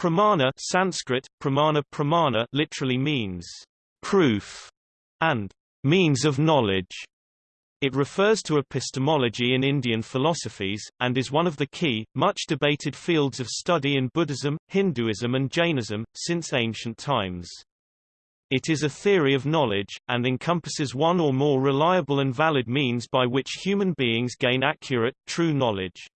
Pramana Sanskrit, pramana pramana literally means proof and means of knowledge. It refers to epistemology in Indian philosophies, and is one of the key, much debated fields of study in Buddhism, Hinduism and Jainism, since ancient times. It is a theory of knowledge, and encompasses one or more reliable and valid means by which human beings gain accurate, true knowledge.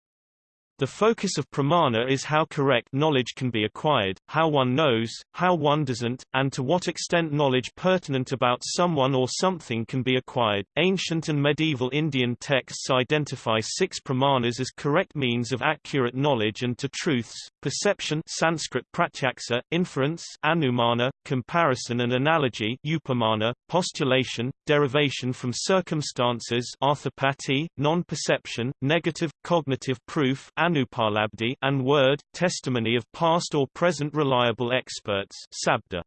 The focus of pramana is how correct knowledge can be acquired, how one knows, how one doesn't, and to what extent knowledge pertinent about someone or something can be acquired. Ancient and medieval Indian texts identify six pramanas as correct means of accurate knowledge and to truths: perception, Sanskrit pratyaksa, inference, anumana, comparison and analogy, upamana, postulation, derivation from circumstances, non-perception, negative cognitive proof, Anupalabdi and word, testimony of past or present reliable experts sabda.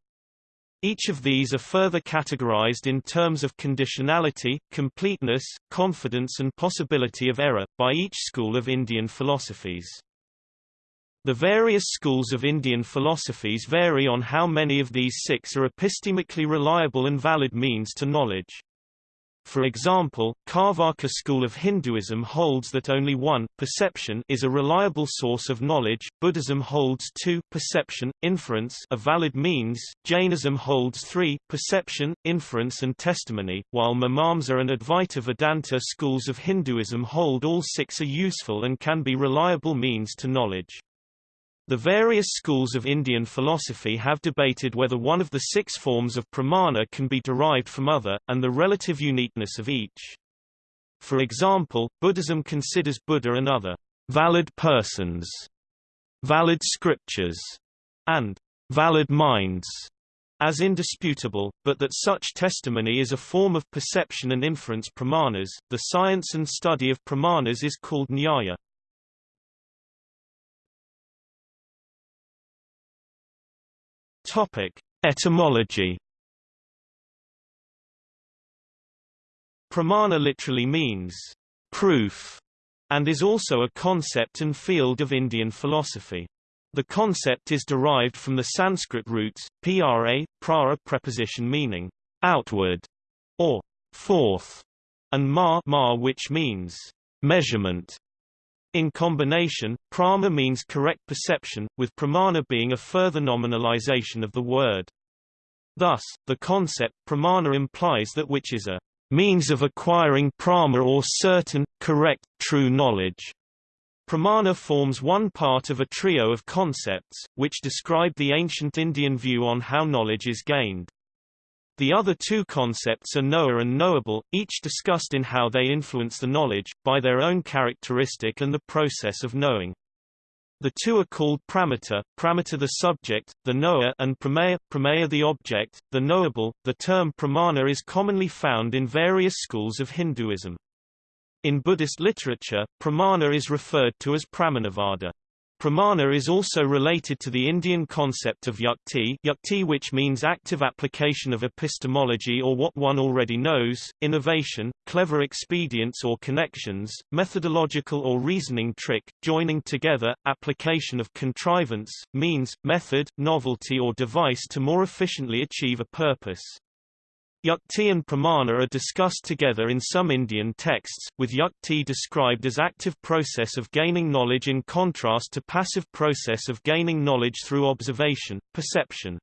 Each of these are further categorized in terms of conditionality, completeness, confidence and possibility of error, by each school of Indian philosophies. The various schools of Indian philosophies vary on how many of these six are epistemically reliable and valid means to knowledge. For example, Carvaka school of Hinduism holds that only one perception is a reliable source of knowledge, Buddhism holds two perception, inference a valid means, Jainism holds three perception, inference and testimony, while Mimamsa and Advaita Vedanta schools of Hinduism hold all six are useful and can be reliable means to knowledge. The various schools of Indian philosophy have debated whether one of the six forms of pramana can be derived from other, and the relative uniqueness of each. For example, Buddhism considers Buddha and other valid persons, valid scriptures, and valid minds as indisputable, but that such testimony is a form of perception and inference pramanas. The science and study of pramanas is called nyaya. Topic: Etymology. Pramana literally means proof and is also a concept and field of Indian philosophy. The concept is derived from the Sanskrit roots, pra, prara preposition meaning outward or forth, and ma, ma which means measurement. In combination, prama means correct perception, with pramana being a further nominalization of the word. Thus, the concept pramana implies that which is a means of acquiring prama or certain, correct, true knowledge. Pramana forms one part of a trio of concepts, which describe the ancient Indian view on how knowledge is gained. The other two concepts are knower and knowable, each discussed in how they influence the knowledge, by their own characteristic and the process of knowing. The two are called pramata, pramata the subject, the knower and pramaya, pramaya the object, the knowable. The term pramana is commonly found in various schools of Hinduism. In Buddhist literature, pramana is referred to as pramanavada. Pramana is also related to the Indian concept of yukti, yukti which means active application of epistemology or what one already knows, innovation, clever expedients or connections, methodological or reasoning trick, joining together, application of contrivance, means, method, novelty or device to more efficiently achieve a purpose. Yukti and pramana are discussed together in some Indian texts, with yukti described as active process of gaining knowledge in contrast to passive process of gaining knowledge through observation, perception.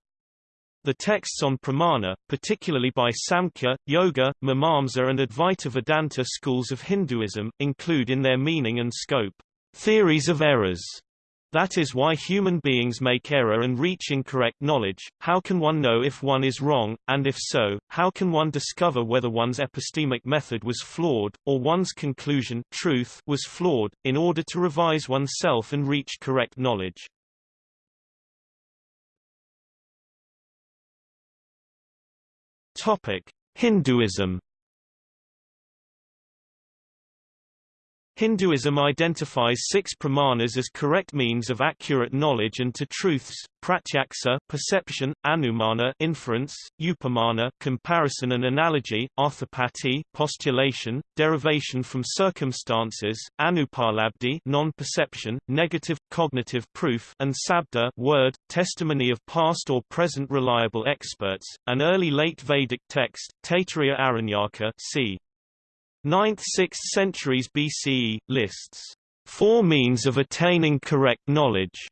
The texts on pramana, particularly by Samkhya, Yoga, Mimamsa and Advaita Vedanta schools of Hinduism, include in their meaning and scope, theories of errors, that is why human beings make error and reach incorrect knowledge. How can one know if one is wrong, and if so, how can one discover whether one's epistemic method was flawed, or one's conclusion truth was flawed, in order to revise oneself and reach correct knowledge? Topic: Hinduism Hinduism identifies six pramanas as correct means of accurate knowledge and to truths, pratyaksa perception, anumana inference, upamana comparison and analogy, arthapati postulation, derivation from circumstances, anupalabdhi non-perception, negative, cognitive proof and sabda word, testimony of past or present reliable experts, an early late Vedic text, Taittiriya Aranyaka c. 9th–6th centuries BCE, lists four means of attaining correct knowledge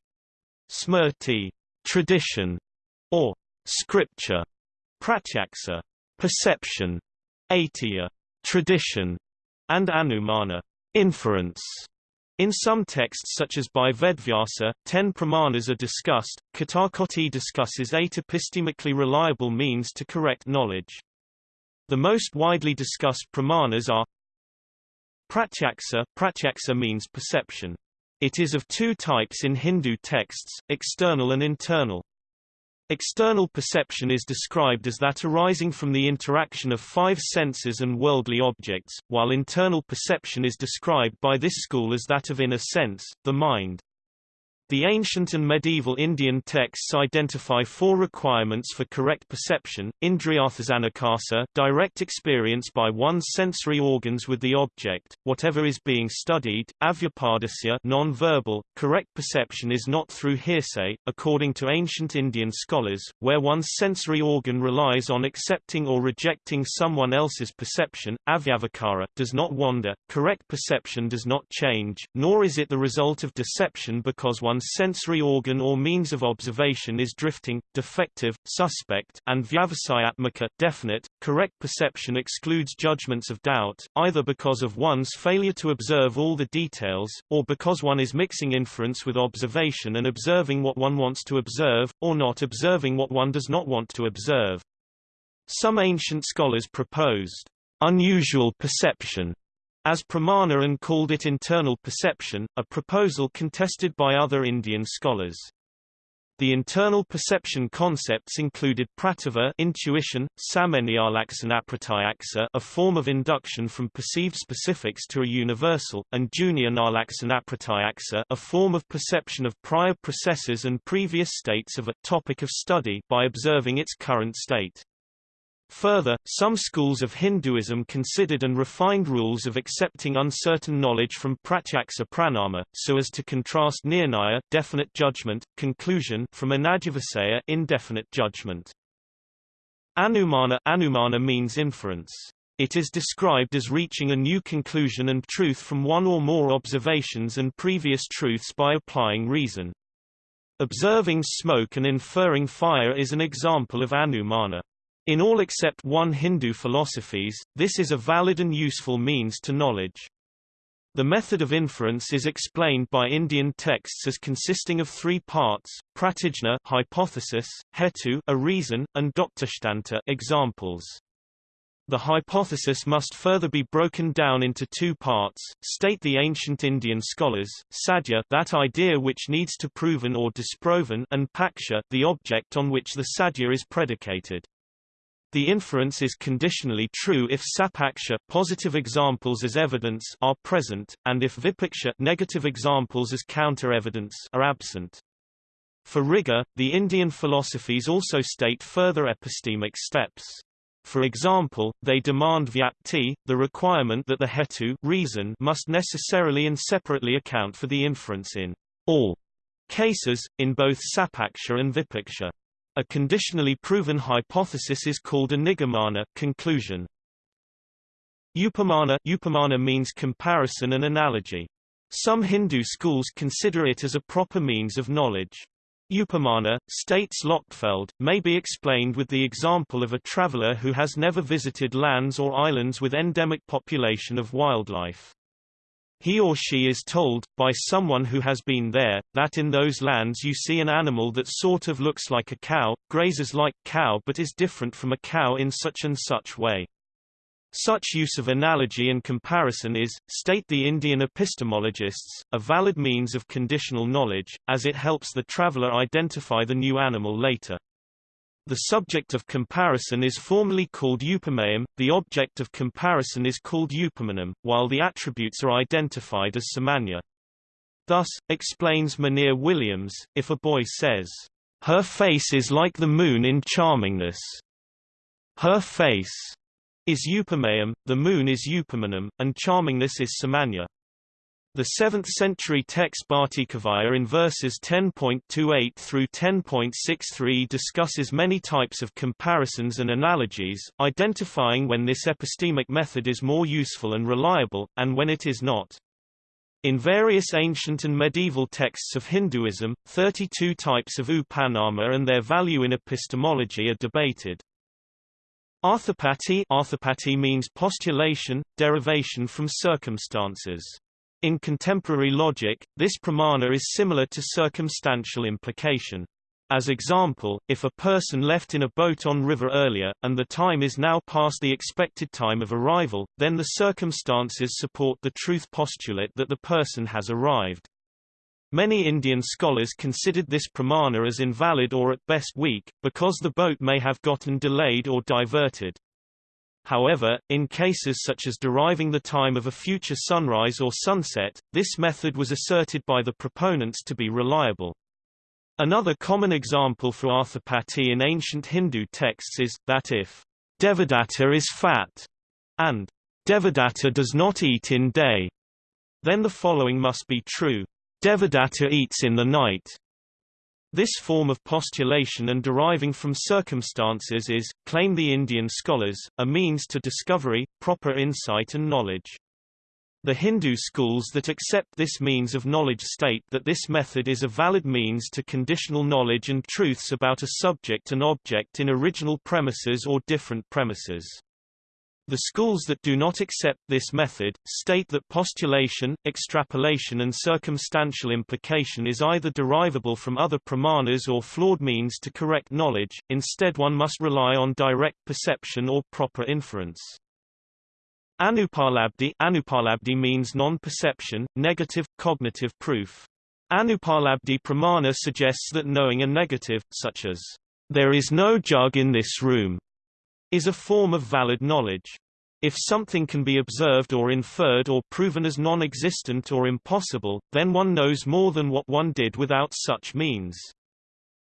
smrti tradition, or scripture, pratyaksa perception, aitya tradition, and anumana inference. In some texts such as by Vedvyasa, ten pramanas are discussed. Katakoti discusses eight epistemically reliable means to correct knowledge. The most widely discussed pramanas are Pratyaksa Pratyaksa means perception. It is of two types in Hindu texts, external and internal. External perception is described as that arising from the interaction of five senses and worldly objects, while internal perception is described by this school as that of inner sense, the mind. The ancient and medieval Indian texts identify four requirements for correct perception, indriyarthasanakasa direct experience by one's sensory organs with the object, whatever is being studied, avyapadasya non-verbal, correct perception is not through hearsay, according to ancient Indian scholars, where one's sensory organ relies on accepting or rejecting someone else's perception, avyavakara does not wander, correct perception does not change, nor is it the result of deception because one one's sensory organ or means of observation is drifting, defective, suspect, and vyavasayatmaka definite. Correct perception excludes judgments of doubt, either because of one's failure to observe all the details, or because one is mixing inference with observation and observing what one wants to observe, or not observing what one does not want to observe. Some ancient scholars proposed unusual perception as pramana and called it internal perception, a proposal contested by other Indian scholars. The internal perception concepts included prativa intuition, samanyalaksanapratyaksa a form of induction from perceived specifics to a universal, and junyanallaksanapratyaksa a form of perception of prior processes and previous states of a topic of study by observing its current state. Further, some schools of Hinduism considered and refined rules of accepting uncertain knowledge from pratyaksa pramana, so as to contrast nirnaya definite judgment, conclusion from anadyavasaya indefinite judgment. Anumana Anumana means inference. It is described as reaching a new conclusion and truth from one or more observations and previous truths by applying reason. Observing smoke and inferring fire is an example of anumana. In all except one Hindu philosophies, this is a valid and useful means to knowledge. The method of inference is explained by Indian texts as consisting of three parts: pratijna, hypothesis, hetu, a reason, and doktashtanta, examples. The hypothesis must further be broken down into two parts, state the ancient Indian scholars, sadhya that idea which needs to proven or disproven and paksha the object on which the sadhya is predicated. The inference is conditionally true if sapaksha positive examples as evidence are present, and if vipaksha negative examples as counter-evidence are absent. For rigor, the Indian philosophies also state further epistemic steps. For example, they demand vyapti, the requirement that the hetu reason must necessarily and separately account for the inference in all cases, in both sapaksha and vipaksha. A conditionally proven hypothesis is called a nigamana conclusion. Upamana Upamana means comparison and analogy. Some Hindu schools consider it as a proper means of knowledge. Upamana, states Lochtefeld, may be explained with the example of a traveler who has never visited lands or islands with endemic population of wildlife. He or she is told, by someone who has been there, that in those lands you see an animal that sort of looks like a cow, grazes like cow but is different from a cow in such and such way. Such use of analogy and comparison is, state the Indian epistemologists, a valid means of conditional knowledge, as it helps the traveler identify the new animal later. The subject of comparison is formally called upameyam, the object of comparison is called upamanam, while the attributes are identified as samanya. Thus, explains Monier Williams, if a boy says, "'Her face is like the moon in charmingness'", her face is upameyam, the moon is upamanam, and charmingness is samanya. The 7th-century text Bhattikavya in verses 10.28 through 10.63 discusses many types of comparisons and analogies, identifying when this epistemic method is more useful and reliable, and when it is not. In various ancient and medieval texts of Hinduism, 32 types of upamana and their value in epistemology are debated. Arthapati Arthapati means postulation, derivation from circumstances. In contemporary logic, this pramana is similar to circumstantial implication. As example, if a person left in a boat on river earlier, and the time is now past the expected time of arrival, then the circumstances support the truth postulate that the person has arrived. Many Indian scholars considered this pramana as invalid or at best weak, because the boat may have gotten delayed or diverted. However, in cases such as deriving the time of a future sunrise or sunset, this method was asserted by the proponents to be reliable. Another common example for arthapati in ancient Hindu texts is, that if Devadatta is fat, and Devadatta does not eat in day, then the following must be true. Devadatta eats in the night, this form of postulation and deriving from circumstances is, claim the Indian scholars, a means to discovery, proper insight and knowledge. The Hindu schools that accept this means of knowledge state that this method is a valid means to conditional knowledge and truths about a subject and object in original premises or different premises. The schools that do not accept this method, state that postulation, extrapolation and circumstantial implication is either derivable from other pramanas or flawed means to correct knowledge, instead one must rely on direct perception or proper inference. Anupalabdi, Anupalabdi means non-perception, negative, cognitive proof. Anupalabdi pramana suggests that knowing a negative, such as, there is no jug in this room, is a form of valid knowledge. If something can be observed or inferred or proven as non-existent or impossible, then one knows more than what one did without such means.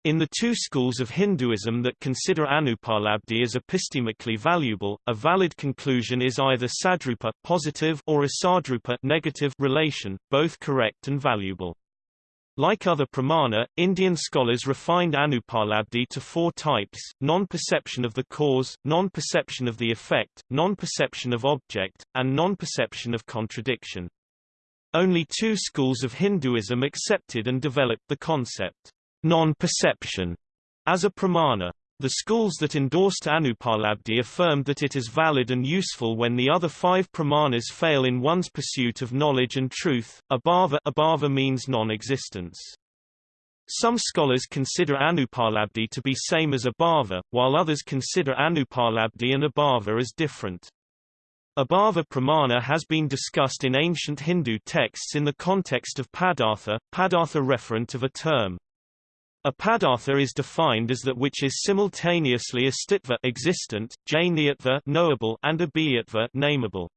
In the two schools of Hinduism that consider anupalabdhi as epistemically valuable, a valid conclusion is either sadrupa positive or asadrupa negative relation, both correct and valuable. Like other pramana, Indian scholars refined anupalabdhi to four types, non-perception of the cause, non-perception of the effect, non-perception of object, and non-perception of contradiction. Only two schools of Hinduism accepted and developed the concept, non-perception, as a pramana. The schools that endorsed Anupalabdhi affirmed that it is valid and useful when the other five pramanas fail in one's pursuit of knowledge and truth. Abhava, abhava means non-existence. Some scholars consider Anupalabdhi to be same as Abhava, while others consider Anupalabdhi and Abhava as different. Abhava pramana has been discussed in ancient Hindu texts in the context of padartha, padartha referent of a term. A padartha is defined as that which is simultaneously astitva existent, jnayatva knowable and abhiyatva nameable.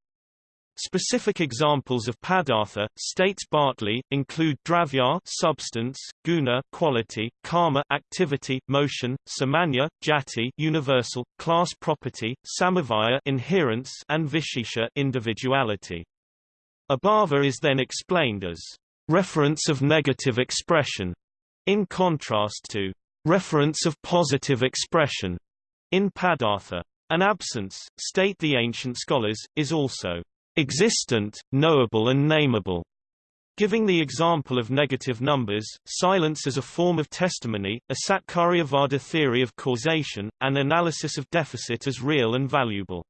Specific examples of padartha, states Bartley, include dravya substance, guna quality, karma activity, motion, samanya jati universal, class property, samavaya inherence, and vishesha individuality. Abhava is then explained as reference of negative expression, in contrast to reference of positive expression in Padartha. An absence, state the ancient scholars, is also existent, knowable and nameable. Giving the example of negative numbers, silence as a form of testimony, a Satkaryavada theory of causation, and analysis of deficit as real and valuable.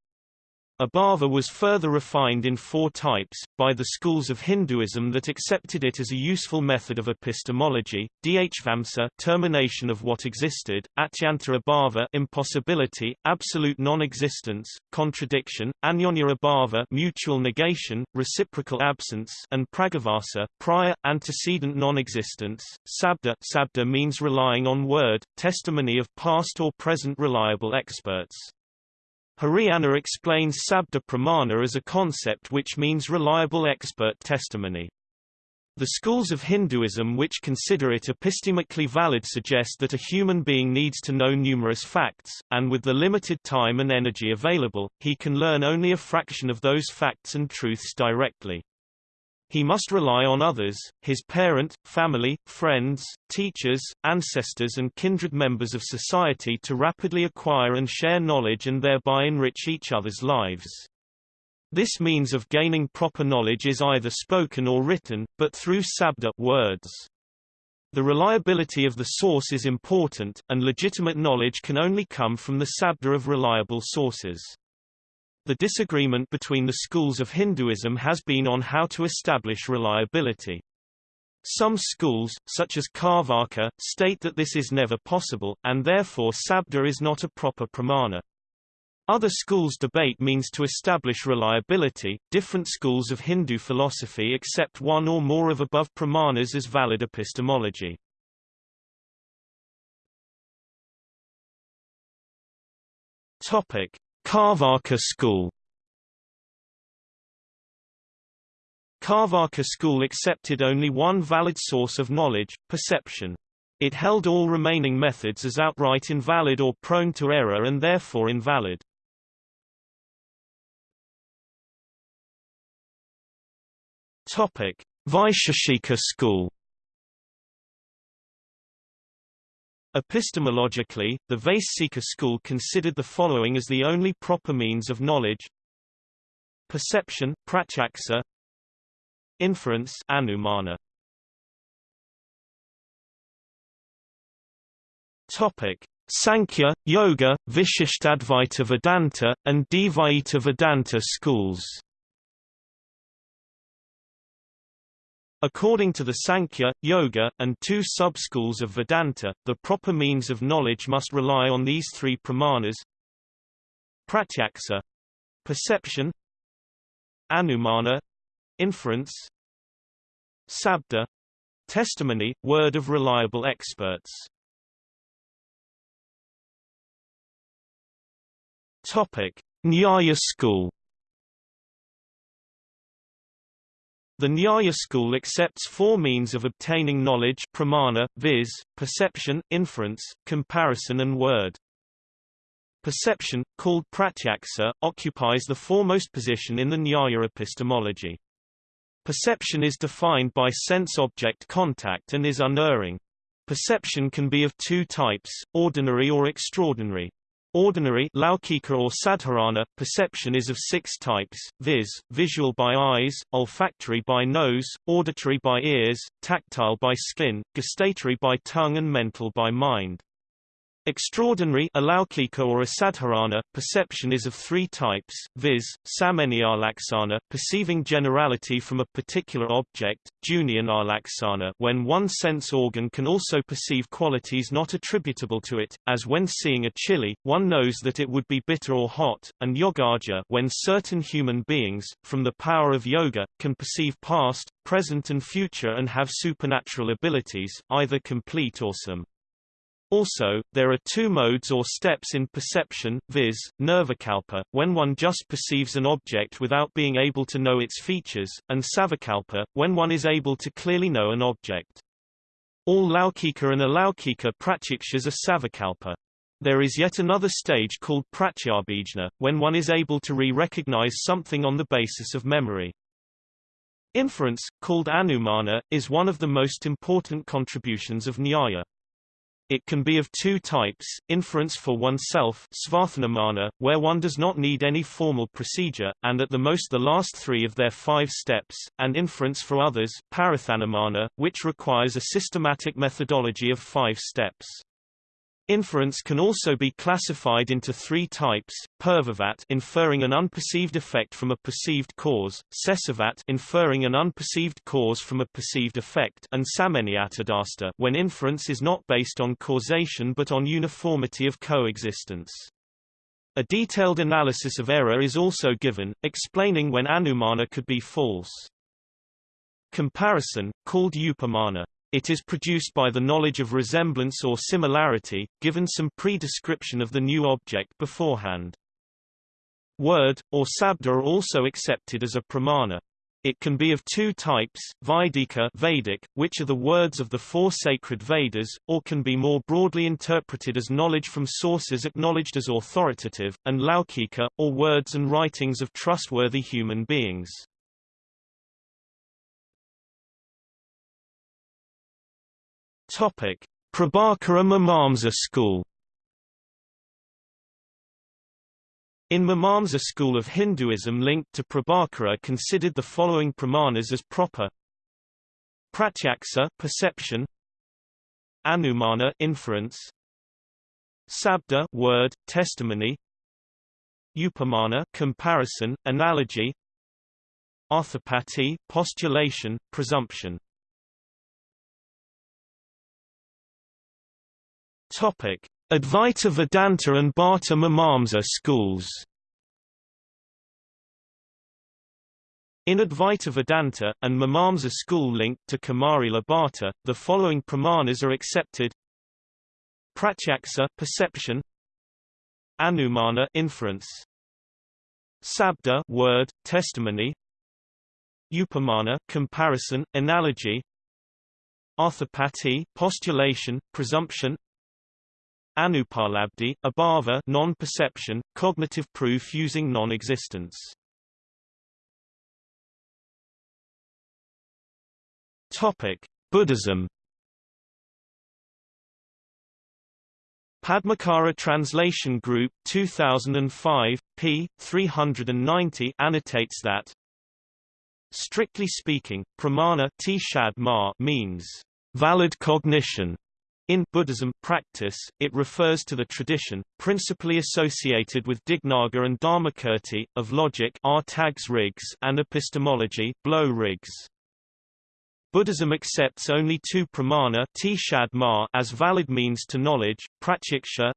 Abhava was further refined in four types, by the schools of Hinduism that accepted it as a useful method of epistemology, Dhvamsa termination of what existed, Atyanta Abhava impossibility, absolute non-existence, contradiction, Anyonya Abhava mutual negation, reciprocal absence and Pragavasa prior, antecedent non-existence, Sabda Sabda means relying on word, testimony of past or present reliable experts. Hiriyanna explains Sabda Pramana as a concept which means reliable expert testimony. The schools of Hinduism which consider it epistemically valid suggest that a human being needs to know numerous facts, and with the limited time and energy available, he can learn only a fraction of those facts and truths directly. He must rely on others, his parent, family, friends, teachers, ancestors and kindred members of society to rapidly acquire and share knowledge and thereby enrich each other's lives. This means of gaining proper knowledge is either spoken or written, but through sabda words. The reliability of the source is important, and legitimate knowledge can only come from the sabda of reliable sources. The disagreement between the schools of Hinduism has been on how to establish reliability. Some schools, such as Carvaka, state that this is never possible, and therefore sabda is not a proper pramana. Other schools debate means to establish reliability. Different schools of Hindu philosophy accept one or more of above pramanas as valid epistemology. Topic: Carvaka school Carvaka school accepted only one valid source of knowledge, perception. It held all remaining methods as outright invalid or prone to error and therefore invalid. Topic: Vaisheshika school Epistemologically, the Vaisesika school considered the following as the only proper means of knowledge. Perception pratyaksa, inference anumana. Topic: Sankhya, Yoga, Vishishtadvaita Vedanta, and Dvaita Vedanta schools According to the Sankhya, Yoga, and two sub-schools of Vedanta, the proper means of knowledge must rely on these three pramanas pratyaksa perception anumana inference sabda testimony word of reliable experts. Topic nyaya school The Nyaya school accepts four means of obtaining knowledge pramana, viz., perception, inference, comparison and word. Perception, called pratyaksa, occupies the foremost position in the Nyaya epistemology. Perception is defined by sense-object contact and is unerring. Perception can be of two types, ordinary or extraordinary. Ordinary Laukika or Sadharana perception is of six types, viz., visual by eyes, olfactory by nose, auditory by ears, tactile by skin, gustatory by tongue and mental by mind. Extraordinary or asadharana perception is of three types, viz., samanyalaksana perceiving generality from a particular object, jnanalaksana when one sense organ can also perceive qualities not attributable to it, as when seeing a chili, one knows that it would be bitter or hot, and yogaja when certain human beings, from the power of yoga, can perceive past, present and future and have supernatural abilities, either complete or some. Also, there are two modes or steps in perception, viz., nirvikalpa, when one just perceives an object without being able to know its features, and savikalpa, when one is able to clearly know an object. All laukika and alaukika pratyakshas are savikalpa. There is yet another stage called pratyabhijna, when one is able to re-recognize something on the basis of memory. Inference, called anumana, is one of the most important contributions of Nyaya. It can be of two types, inference for oneself where one does not need any formal procedure, and at the most the last three of their five steps, and inference for others which requires a systematic methodology of five steps. Inference can also be classified into three types: purvavat, inferring an unperceived effect from a perceived cause; sessavat, inferring an unperceived cause from a perceived effect; and samanyatodrsta, when inference is not based on causation but on uniformity of coexistence. A detailed analysis of error is also given, explaining when anumana could be false. Comparison, called upamana, it is produced by the knowledge of resemblance or similarity, given some pre-description of the new object beforehand. Word, or sabda are also accepted as a pramana. It can be of two types, Vaidika Vedic, which are the words of the four sacred Vedas, or can be more broadly interpreted as knowledge from sources acknowledged as authoritative, and Laukika, or words and writings of trustworthy human beings. Topic: Prabhakara Mimamsa school. In Mimamsa school of Hinduism linked to Prabhakara considered the following pramanas as proper. Pratyaksa perception. Anumana inference. Sabda word testimony. Upamana comparison analogy. Arthapati postulation presumption Topic: Advaita Vedanta and Bhatta Mimamsa schools. In Advaita Vedanta, and Mimamsa school linked to Kumarila Bhatta, the following pramanas are accepted: Pratyaksa perception, Anumana inference, Sabda word testimony, Upamana comparison analogy, Arthapati postulation presumption, Anupalabdhi, abhava non-perception, cognitive proof using non-existence. Topic: Buddhism. Padmakara Translation Group 2005, p. 390 annotates that Strictly speaking, pramana means valid cognition in Buddhism practice, it refers to the tradition, principally associated with Dignaga and Dharmakirti, of logic and epistemology Buddhism accepts only two pramana as valid means to knowledge, pratyaksha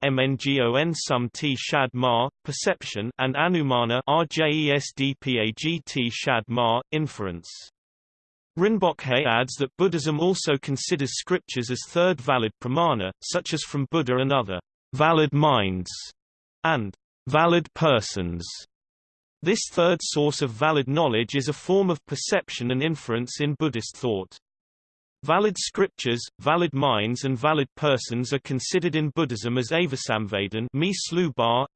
sum shad ma, perception and anumana rjesdpagt shad ma, inference. Rinpoche adds that Buddhism also considers scriptures as third valid pramana, such as from Buddha and other valid minds and valid persons. This third source of valid knowledge is a form of perception and inference in Buddhist thought. Valid scriptures, valid minds and valid persons are considered in Buddhism as avisamvadin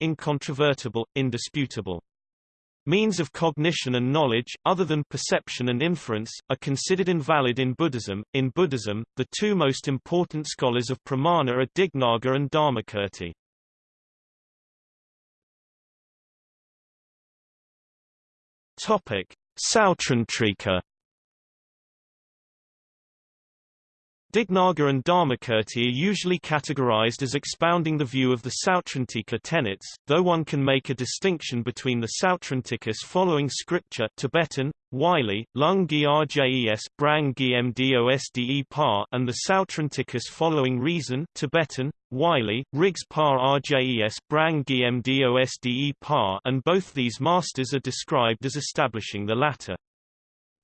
incontrovertible, indisputable. Means of cognition and knowledge, other than perception and inference, are considered invalid in Buddhism. In Buddhism, the two most important scholars of pramana are Dignaga and Dharmakirti. Topic: Sautrantika Dignaga and Dharmakirti are usually categorized as expounding the view of the Sautrantika tenets, though one can make a distinction between the Sautrantikas following scripture Tibetan, Wylie, Lung Rjes Brang Gmdosde Par and the Sautrantikas following reason Tibetan, Wylie, Riggs Par Rjes Brang Gmdosde Par and both these masters are described as establishing the latter.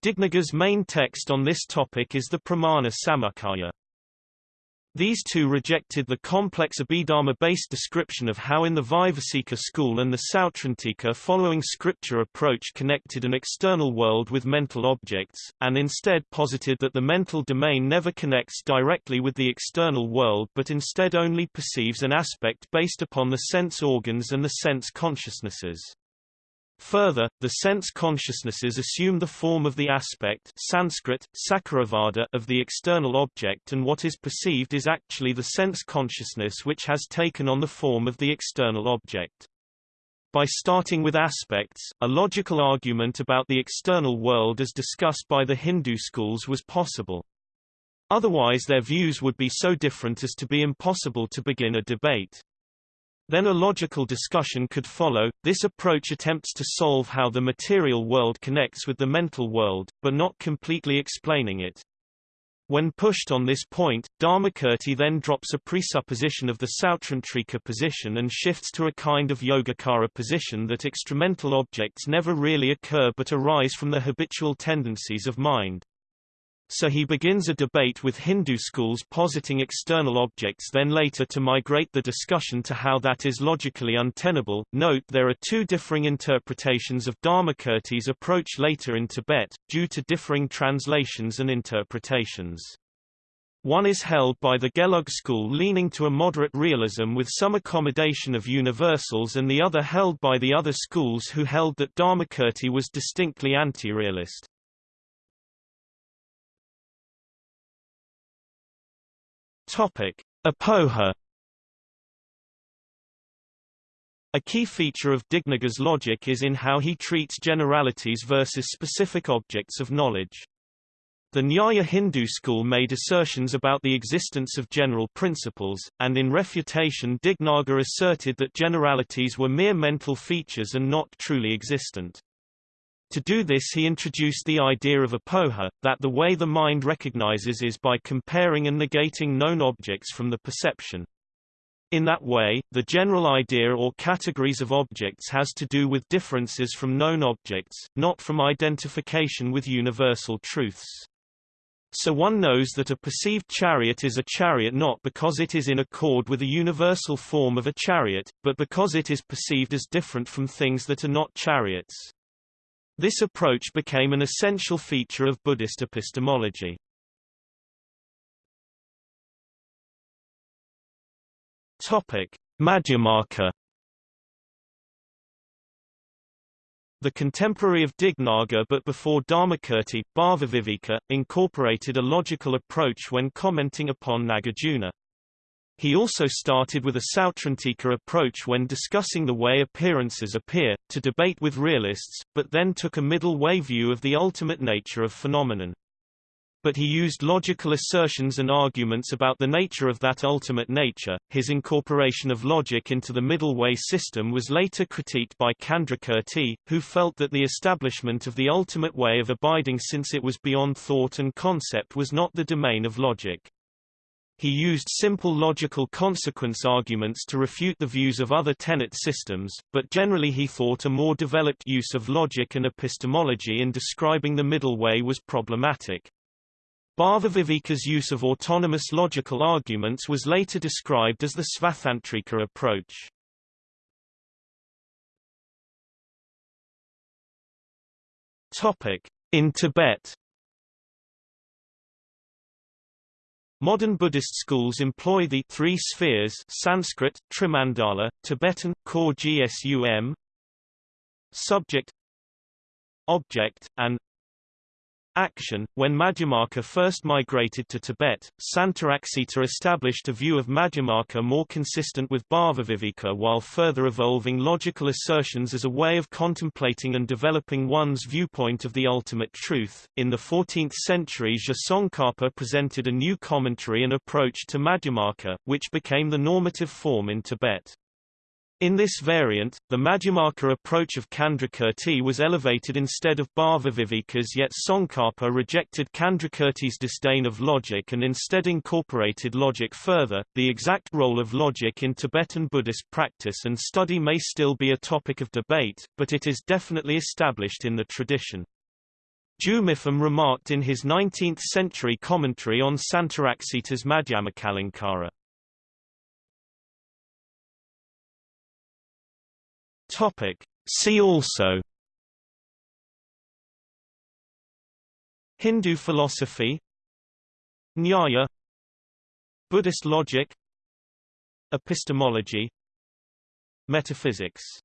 Dignaga's main text on this topic is the Pramana Samuccaya. These two rejected the complex Abhidharma-based description of how in the Vaibhasika school and the Sautrantika following scripture approach connected an external world with mental objects, and instead posited that the mental domain never connects directly with the external world but instead only perceives an aspect based upon the sense organs and the sense consciousnesses. Further, the sense consciousnesses assume the form of the aspect Sanskrit, sakaravada of the external object and what is perceived is actually the sense consciousness which has taken on the form of the external object. By starting with aspects, a logical argument about the external world as discussed by the Hindu schools was possible. Otherwise their views would be so different as to be impossible to begin a debate. Then a logical discussion could follow. This approach attempts to solve how the material world connects with the mental world, but not completely explaining it. When pushed on this point, Dharmakirti then drops a presupposition of the Sautrantika position and shifts to a kind of Yogacara position that extramental objects never really occur but arise from the habitual tendencies of mind. So he begins a debate with Hindu schools positing external objects then later to migrate the discussion to how that is logically untenable. Note there are two differing interpretations of Dharmakirti's approach later in Tibet, due to differing translations and interpretations. One is held by the Gelug school leaning to a moderate realism with some accommodation of universals and the other held by the other schools who held that Dharmakirti was distinctly anti-realist. Topic: Apoha A key feature of Dignaga's logic is in how he treats generalities versus specific objects of knowledge. The Nyaya Hindu school made assertions about the existence of general principles, and in refutation Dignaga asserted that generalities were mere mental features and not truly existent. To do this he introduced the idea of apoha, that the way the mind recognizes is by comparing and negating known objects from the perception. In that way, the general idea or categories of objects has to do with differences from known objects, not from identification with universal truths. So one knows that a perceived chariot is a chariot not because it is in accord with a universal form of a chariot, but because it is perceived as different from things that are not chariots. This approach became an essential feature of Buddhist epistemology. Topic: Madhyamaka The contemporary of Dignaga but before Dharmakirti, Bhavaviveka, incorporated a logical approach when commenting upon Nagarjuna. He also started with a Sautrantika approach when discussing the way appearances appear, to debate with realists, but then took a middle way view of the ultimate nature of phenomenon. But he used logical assertions and arguments about the nature of that ultimate nature. His incorporation of logic into the middle way system was later critiqued by Candrakirti, who felt that the establishment of the ultimate way of abiding since it was beyond thought and concept was not the domain of logic. He used simple logical consequence arguments to refute the views of other tenet systems, but generally he thought a more developed use of logic and epistemology in describing the middle way was problematic. Bhavaviveka's use of autonomous logical arguments was later described as the Svatantrika approach. In Tibet Modern Buddhist schools employ the three spheres Sanskrit, Trimandala, Tibetan, Kor Gsum, subject, object, and action. When Madhyamaka first migrated to Tibet, Santaraksita established a view of Madhyamaka more consistent with Bhavaviveka while further evolving logical assertions as a way of contemplating and developing one's viewpoint of the ultimate truth. In the 14th century Tsongkhapa presented a new commentary and approach to Madhyamaka, which became the normative form in Tibet. In this variant, the Madhyamaka approach of Candrakirti was elevated instead of Bhavaviveka's yet Tsongkhapa rejected Candrakirti's disdain of logic and instead incorporated logic further. The exact role of logic in Tibetan Buddhist practice and study may still be a topic of debate, but it is definitely established in the tradition. Ju Mipham remarked in his 19th-century commentary on Santaraksita's Madhyamakalamkara, Topic. See also Hindu philosophy Nyaya Buddhist logic Epistemology Metaphysics